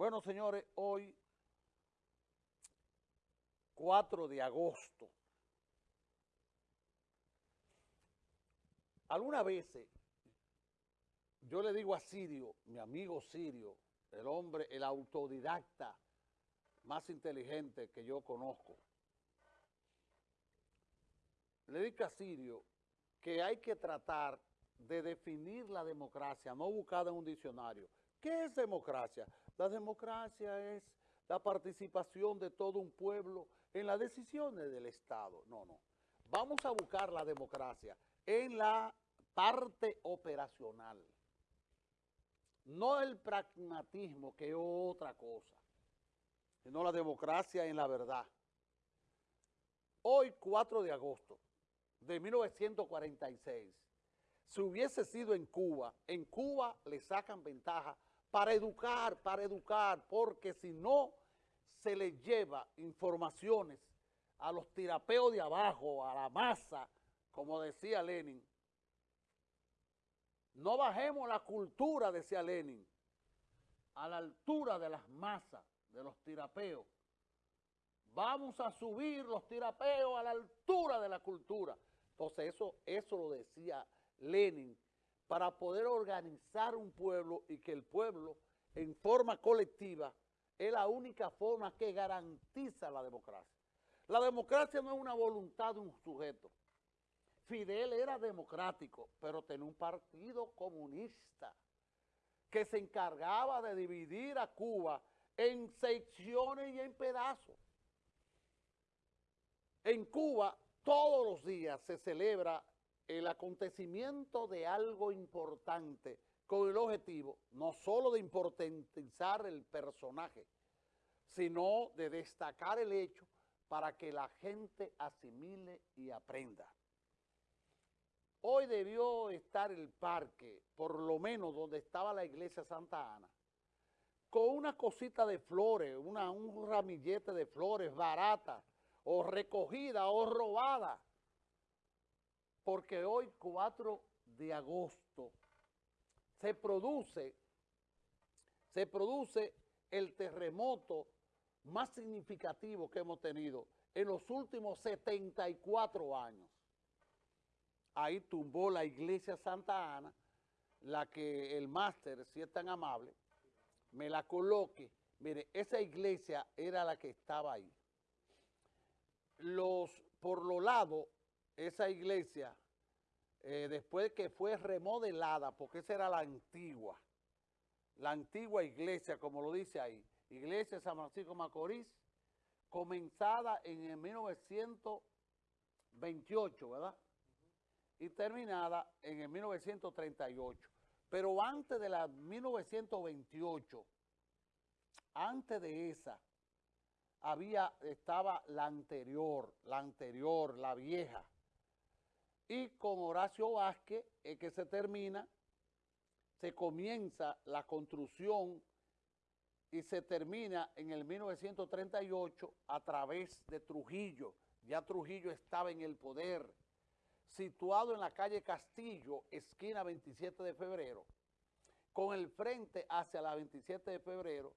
Bueno, señores, hoy, 4 de agosto, algunas veces yo le digo a Sirio, mi amigo Sirio, el hombre, el autodidacta más inteligente que yo conozco, le digo a Sirio que hay que tratar de definir la democracia, no buscada en un diccionario. ¿Qué es democracia? La democracia es la participación de todo un pueblo en las decisiones del Estado. No, no. Vamos a buscar la democracia en la parte operacional. No el pragmatismo, que es otra cosa, sino la democracia en la verdad. Hoy, 4 de agosto de 1946, si hubiese sido en Cuba, en Cuba le sacan ventaja para educar, para educar, porque si no se le lleva informaciones a los tirapeos de abajo, a la masa, como decía Lenin, no bajemos la cultura, decía Lenin, a la altura de las masas, de los tirapeos. Vamos a subir los tirapeos a la altura de la cultura. Entonces eso, eso lo decía Lenin para poder organizar un pueblo y que el pueblo en forma colectiva es la única forma que garantiza la democracia. La democracia no es una voluntad de un sujeto. Fidel era democrático, pero tenía un partido comunista que se encargaba de dividir a Cuba en secciones y en pedazos. En Cuba todos los días se celebra el acontecimiento de algo importante con el objetivo no solo de importantizar el personaje, sino de destacar el hecho para que la gente asimile y aprenda. Hoy debió estar el parque, por lo menos donde estaba la iglesia Santa Ana, con una cosita de flores, una, un ramillete de flores barata, o recogida, o robada, porque hoy 4 de agosto se produce, se produce el terremoto más significativo que hemos tenido en los últimos 74 años. Ahí tumbó la iglesia Santa Ana, la que el máster, si es tan amable, me la coloque. Mire, esa iglesia era la que estaba ahí. Los, por los lados esa iglesia, eh, después que fue remodelada, porque esa era la antigua, la antigua iglesia, como lo dice ahí, iglesia de San Francisco Macorís, comenzada en el 1928, ¿verdad? Y terminada en el 1938. Pero antes de la 1928, antes de esa, había, estaba la anterior, la anterior, la vieja. Y con Horacio Vázquez es que se termina, se comienza la construcción y se termina en el 1938 a través de Trujillo. Ya Trujillo estaba en el poder, situado en la calle Castillo, esquina 27 de febrero, con el frente hacia la 27 de febrero,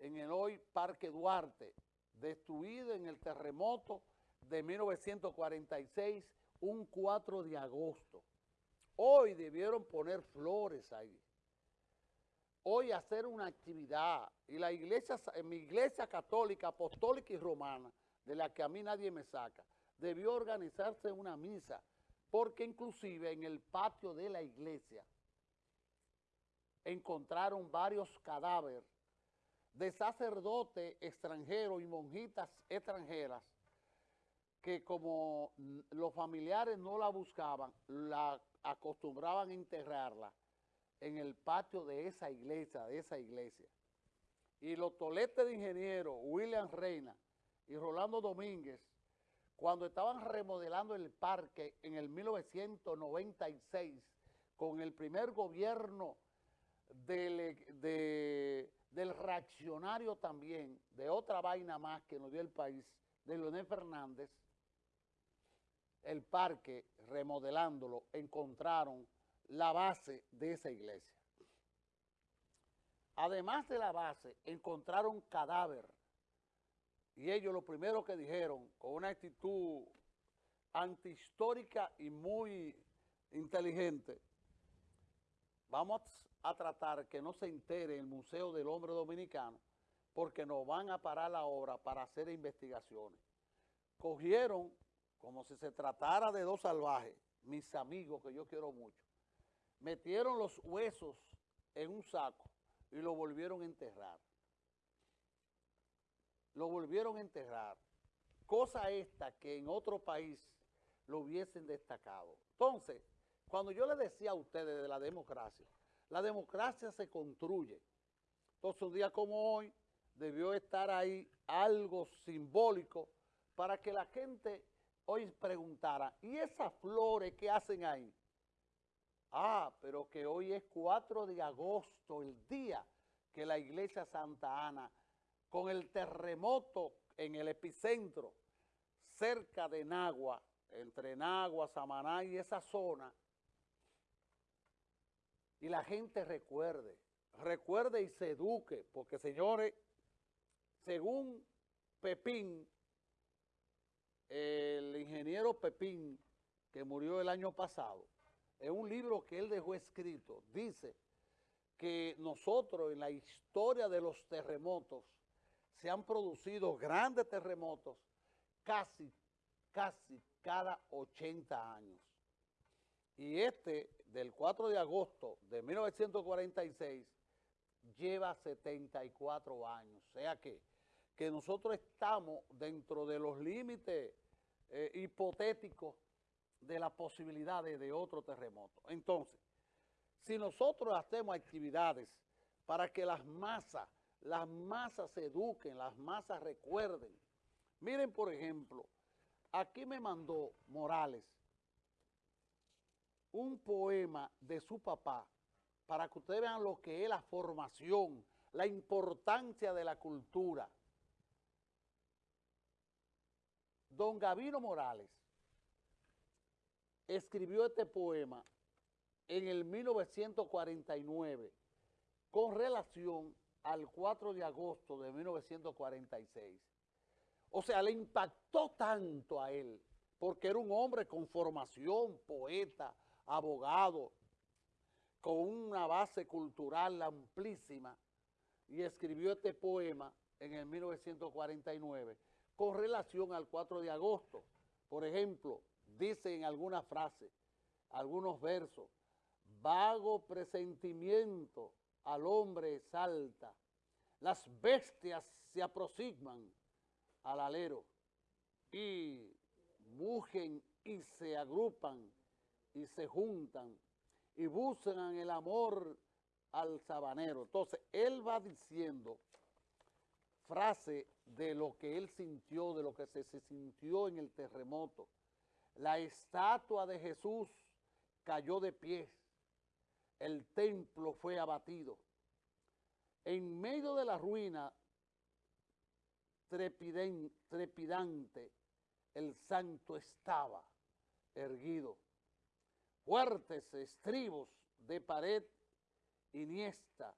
en el hoy Parque Duarte, destruido en el terremoto de 1946, un 4 de agosto. Hoy debieron poner flores ahí. Hoy hacer una actividad. Y la iglesia, mi iglesia católica, apostólica y romana, de la que a mí nadie me saca, debió organizarse una misa, porque inclusive en el patio de la iglesia encontraron varios cadáveres de sacerdotes extranjeros y monjitas extranjeras que como los familiares no la buscaban, la acostumbraban a enterrarla en el patio de esa iglesia, de esa iglesia. Y los toletes de ingeniero, William Reina y Rolando Domínguez, cuando estaban remodelando el parque en el 1996, con el primer gobierno del, de, del reaccionario también, de otra vaina más que nos dio el país, de Leonel Fernández, el parque, remodelándolo, encontraron la base de esa iglesia. además de la base, encontraron cadáver. Y ellos lo primero que dijeron, con una actitud antihistórica y muy inteligente, vamos a tratar que no se entere el Museo del Hombre Dominicano porque nos van a parar la obra para hacer investigaciones. Cogieron, como si se tratara de dos salvajes, mis amigos que yo quiero mucho, metieron los huesos en un saco y lo volvieron a enterrar. Lo volvieron a enterrar. Cosa esta que en otro país lo hubiesen destacado. Entonces, cuando yo le decía a ustedes de la democracia, la democracia se construye. Entonces, un día como hoy, debió estar ahí algo simbólico para que la gente hoy preguntara, ¿y esas flores que hacen ahí? Ah, pero que hoy es 4 de agosto, el día que la iglesia Santa Ana, con el terremoto en el epicentro, cerca de Nagua, entre Nagua, Samaná y esa zona, y la gente recuerde, recuerde y se eduque, porque señores, según Pepín, el ingeniero Pepín, que murió el año pasado, en un libro que él dejó escrito, dice que nosotros en la historia de los terremotos se han producido grandes terremotos casi, casi cada 80 años. Y este, del 4 de agosto de 1946, lleva 74 años. O sea que, que nosotros estamos dentro de los límites eh, hipotéticos de las posibilidades de otro terremoto. Entonces, si nosotros hacemos actividades para que las masas, las masas se eduquen, las masas recuerden. Miren, por ejemplo, aquí me mandó Morales un poema de su papá para que ustedes vean lo que es la formación, la importancia de la cultura. Don Gavino Morales escribió este poema en el 1949 con relación al 4 de agosto de 1946. O sea, le impactó tanto a él, porque era un hombre con formación, poeta, abogado, con una base cultural amplísima, y escribió este poema en el 1949 con relación al 4 de agosto. Por ejemplo, dice en alguna frase, algunos versos, vago presentimiento al hombre salta, las bestias se aproximan al alero y mugen y se agrupan y se juntan y buscan el amor al sabanero. Entonces, él va diciendo frase de lo que él sintió, de lo que se, sintió en el terremoto. La estatua de Jesús cayó de pies, el templo fue abatido. En medio de la ruina trepidante, el santo estaba erguido. Fuertes estribos de pared iniesta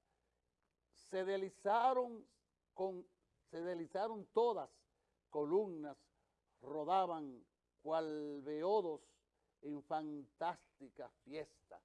se deslizaron, con, se deslizaron todas columnas, rodaban cual beodos en fantástica fiesta.